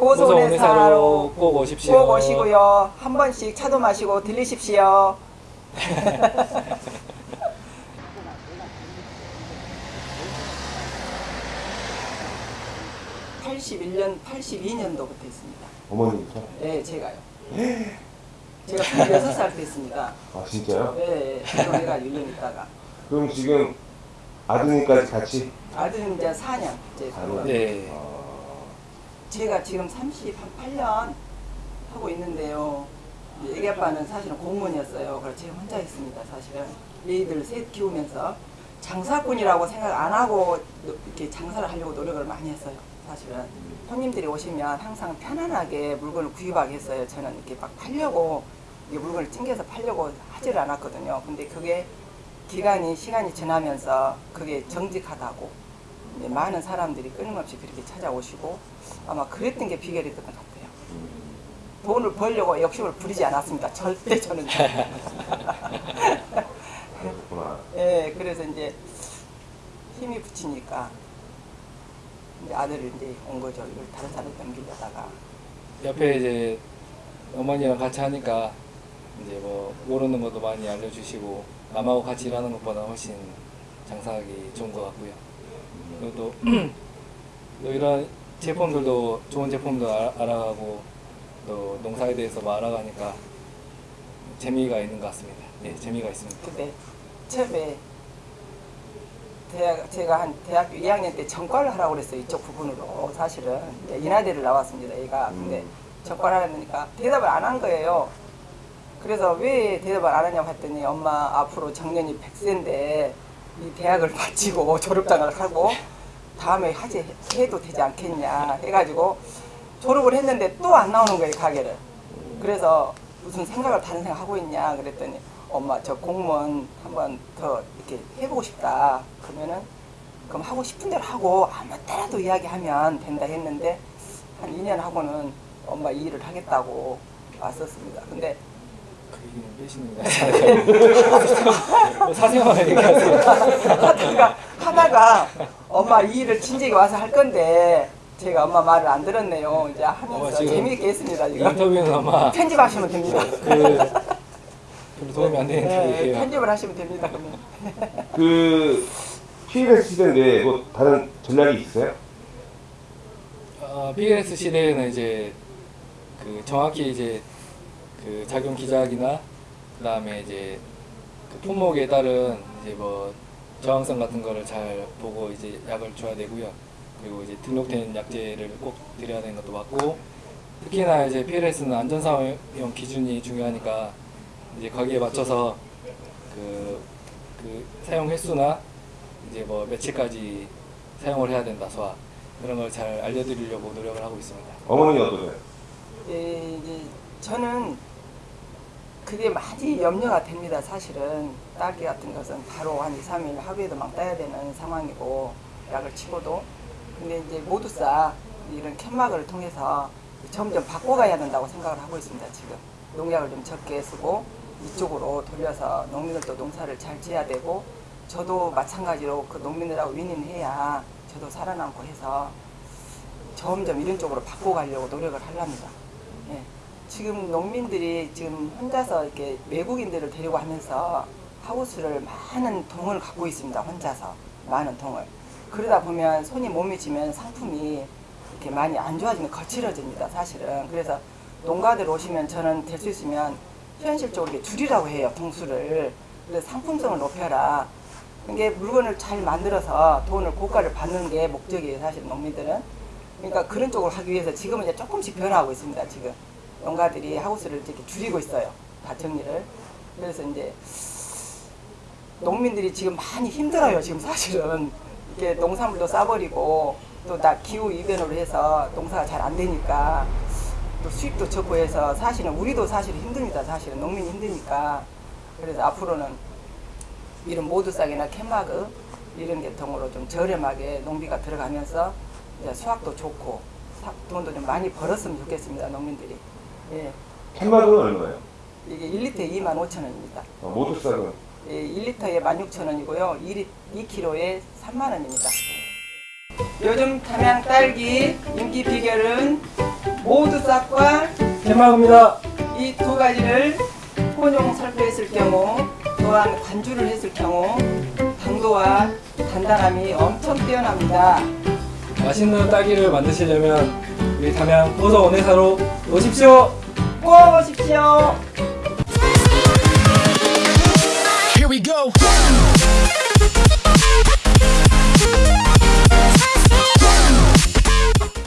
고소원회사로 꼭 오십시오. 꼭 오시고요. 한 번씩 차도 마시고 들리십시오. 81년, 82년도부터 했습니다. 어머니부터? 네, 제가요. 제가 26살 때 했습니다. 아 진짜요? 네, 결혼해가 1년 있다가. 그럼 지금 아드님까지 같이? 아들은 이제 4년. 이제 사년? 네. 아, 제가 지금 38년 하고 있는데요. 애기 아빠는 사실은 공무원이었어요. 그래서 제가 혼자 했습니다. 사실은 애들 셋 키우면서 장사꾼이라고 생각 안 하고 이렇게 장사를 하려고 노력을 많이 했어요. 사실은 손님들이 오시면 항상 편안하게 물건을 구입하게 했어요. 저는 이렇게 막 팔려고 물건을 찡겨서 팔려고 하지를 않았거든요. 근데 그게 기간이 시간이 지나면서 그게 정직하다고 많은 사람들이 끊임없이 그렇게 찾아오시고 아마 그랬던 게 비결이었던 것 같아요. 돈을 벌려고 욕심을 부리지 않았습니다. 절대 저는. 그렇구나. 예, 그래서 이제 힘이 붙이니까 이제 아들을 이제 온 거죠. 이걸 다른 사람 넘기려다가. 옆에 이제 어머니랑 같이 하니까 이제 뭐 모르는 것도 많이 알려주시고 남하고 같이 일하는 것보다 훨씬 장사하기 좋은 것 같고요. 또, 또 이런 제품들도 좋은 제품도 알- 알아가고 또 농사에 대해서 뭐 알아가니까 재미가 있는 것 같습니다. 네, 재미가 있습니다. 근데 처음에 대학, 제가 한 대학교 2학년 때 전과를 하라고 그랬어요. 이쪽 부분으로. 사실은. 인하대를 나왔습니다. 얘가. 근데 전과를 하려니까 대답을 안 한 거예요. 그래서 왜 대답을 안 하냐고 했더니 엄마 앞으로 정년이 100세인데 이 대학을 마치고 졸업장을 하고 다음에 하지 해도 되지 않겠냐 해가지고 졸업을 했는데 또 안 나오는 거예요 가게를. 그래서 무슨 생각을 다른 생각 하고 있냐 그랬더니 엄마 저 공무원 한번 더 이렇게 해보고 싶다. 그러면은 그럼 하고 싶은 대로 하고 아무 때라도 이야기하면 된다 했는데 한 2년 하고는 엄마 이 일을 하겠다고 왔었습니다. 근데 그 얘기는 빼시는 거예요. 사생활 얘기하세요. 하다가, 하다가 엄마 이 일을 친정에 와서 할 건데 제가 엄마 말을 안 들었네요. 이제 엄마 하면서 지금 재미있게 했습니다. 이 지금 인터뷰는 아마 편집하시면 됩니다. 그 별로 도움이 안 되는 네. 편집을 하시면 됩니다. 그러면. 그 PLS 시대인데 뭐 다른 전략이 있어요? 어, PLS 시대에는 이제 그 정확히 이제 그 작용 기작이나 그 다음에 이제 그 품목에 따른 이제 뭐 저항성 같은 거를 잘 보고 이제 약을 줘야 되고요. 그리고 이제 등록된 약제를 꼭 드려야 되는 것도 맞고 특히나 이제 PLS는 안전사용 기준이 중요하니까 이제 거기에 맞춰서 그, 그 사용 횟수나 이제 뭐 며칠까지 사용을 해야 된다 소화 그런 걸 잘 알려드리려고 노력을 하고 있습니다. 어머니 어떠세요? 예, 이제 저는 그게 많이 염려가 됩니다. 사실은 딸기 같은 것은 바로 한 2, 3일 하루에도 막 따야 되는 상황이고 약을 치고도 근데 이제 모두사 이런 캔막을 통해서 점점 바꿔가야 된다고 생각을 하고 있습니다. 지금 농약을 좀 적게 쓰고 이쪽으로 돌려서 농민들도 농사를 잘 지어야 되고 저도 마찬가지로 그 농민들하고 윈윈해야 저도 살아남고 해서 점점 이런 쪽으로 바꿔가려고 노력을 하랍니다. 예. 지금 농민들이 지금 혼자서 이렇게 외국인들을 데리고 하면서 하우스를 많은 동을 갖고 있습니다. 혼자서 많은 동을. 그러다 보면 손이 못 미치면 상품이 이렇게 많이 안 좋아지면 거칠어집니다. 사실은. 그래서 농가들 오시면 저는 될 수 있으면 현실적으로 이렇게 줄이라고 해요. 동수를. 그래서 상품성을 높여라. 이게 물건을 잘 만들어서 돈을 고가를 받는 게 목적이에요. 사실 농민들은. 그러니까 그런 쪽으로 하기 위해서 지금은 이제 조금씩 변화하고 있습니다. 지금 농가들이 하우스를 이렇게 줄이고 있어요. 다 정리를. 그래서 이제 농민들이 지금 많이 힘들어요. 지금 사실은 이게 농산물도 싸버리고 또나 기후 이변으로 해서 농사가 잘 안 되니까 또 수입도 적고 해서 사실은 우리도 사실 힘듭니다. 사실은 농민이 힘드니까 그래서 앞으로는 이런 모두싹이나 캔마그 이런 계통으로 좀 저렴하게 농비가 들어가면서 이제 수확도 좋고 사- 돈도 좀 많이 벌었으면 좋겠습니다. 농민들이. 예. 캔마그는 얼마예요? 이게 1리터에 2만 5천 원입니다. 어, 모두 싹은 예, 1리터에 16,000원이고요. 2리, 2kg에 3만 원입니다. 요즘 담양 딸기 인기 비결은 모두 싹과 해맑습니다. 이 두 가지를 혼용 살포했을 경우 또한 관주를 했을 경우 당도와 단단함이 엄청 뛰어납니다. 맛있는 딸기를 만드시려면 우리 담양 보석 원회사로 오십시오. 꼭 오십시오.